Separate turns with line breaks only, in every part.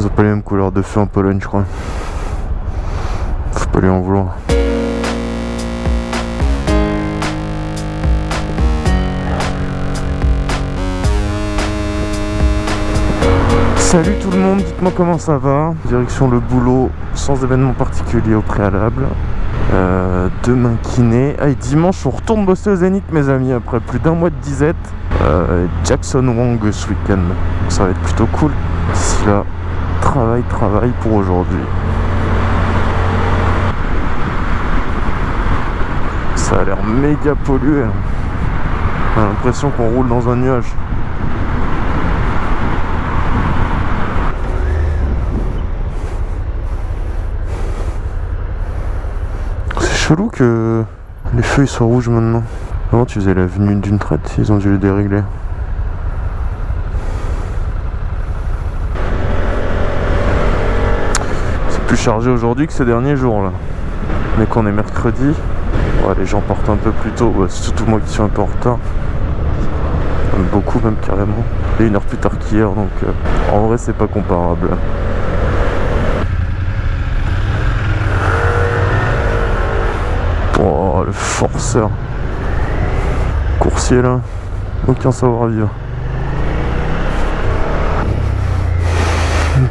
Ils ont pas les mêmes couleurs de feu en Pologne, je crois. Faut pas lui en vouloir. Salut tout le monde, dites-moi comment ça va. Direction le boulot, sans événement particulier au préalable. Euh, demain kiné. Ah, et dimanche, on retourne bosser au Zénith, mes amis, après plus d'un mois de disette. Euh, Jackson Wong ce week-end. Ça va être plutôt cool. D'ici là, travail, travail pour aujourd'hui. Ça a l'air méga pollué. hein. On a l'impression qu'on roule dans un nuage. C'est chelou que les feux ils soient rouges maintenant. Avant tu faisais l'avenue d'une traite, ils ont dû les dérégler? Plus chargé aujourd'hui que ces derniers jours là. Mais qu'on est mercredi, les gens partent un peu plus tôt. C'est surtout moi qui suis un peu en retard. Même beaucoup même carrément. Et une heure plus tard qu'hier donc euh, en vrai c'est pas comparable. Oh le forceur. Coursier là. Aucun savoir-vivre.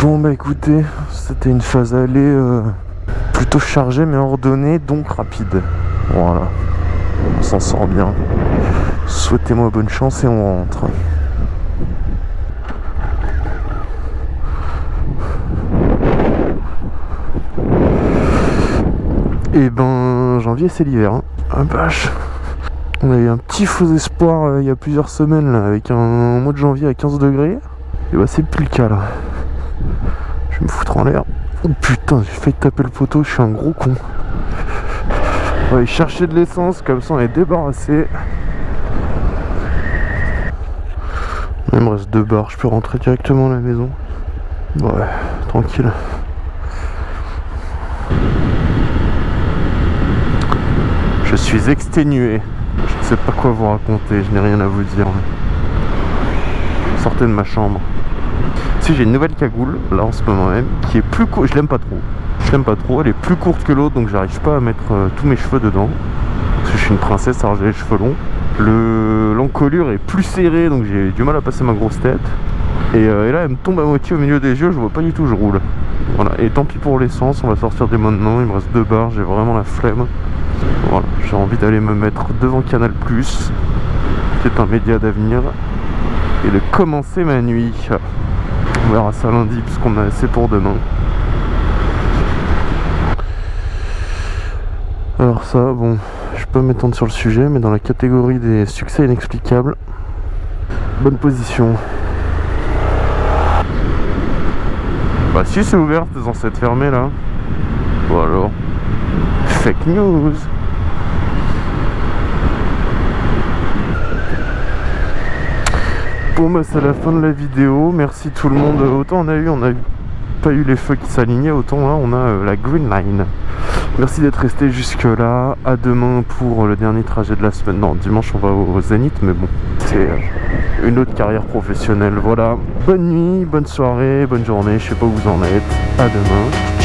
Bon bah écoutez, c'était une phase aller euh, plutôt chargée mais ordonnée donc rapide. Voilà. On s'en sort bien. Souhaitez-moi bonne chance et on rentre. Et ben janvier c'est l'hiver. Hein. Ah. On a eu un petit faux espoir euh, il y a plusieurs semaines là, avec un mois de janvier à 15 degrés. Et bah c'est plus le cas là. Je vais me foutre en l'air. Oh putain, j'ai failli taper le poteau, je suis un gros con. On va aller chercher de l'essence, comme ça on est débarrassé. Il me reste deux barres, je peux rentrer directement à la maison. Ouais, tranquille. Je suis exténué. Je ne sais pas quoi vous raconter, je n'ai rien à vous dire. Sortez de ma chambre. J'ai une nouvelle cagoule, là en ce moment même, qui est plus courte, je l'aime pas trop. Je l'aime pas trop, elle est plus courte que l'autre, donc j'arrive pas à mettre euh, tous mes cheveux dedans. Parce que je suis une princesse, alors j'ai les cheveux longs. Le l'encolure est plus serrée, donc j'ai du mal à passer ma grosse tête. Et, euh, et là, elle me tombe à moitié au milieu des yeux, je vois pas du tout, je roule. Voilà, et tant pis pour l'essence, on va sortir dès maintenant, il me reste deux barres, j'ai vraiment la flemme. Voilà, j'ai envie d'aller me mettre devant Canal+, qui est un média d'avenir, et de commencer ma nuit. On verra ça lundi, puisqu'on a assez pour demain. Alors ça, bon, je peux m'étendre sur le sujet, mais dans la catégorie des succès inexplicables, bonne position. Bah si c'est ouvert, c'est censé être fermé là. Ou alors, fake news. Bon bah c'est la fin de la vidéo, merci tout le monde. Autant on a eu, on a pas eu les feux qui s'alignaient, autant là on a euh, la green line. Merci d'être resté jusque là. À demain pour le dernier trajet de la semaine. Non, dimanche on va au, Zénith, mais bon, c'est euh, une autre carrière professionnelle. Voilà. Bonne nuit, bonne soirée, bonne journée. Je sais pas où vous en êtes. À demain.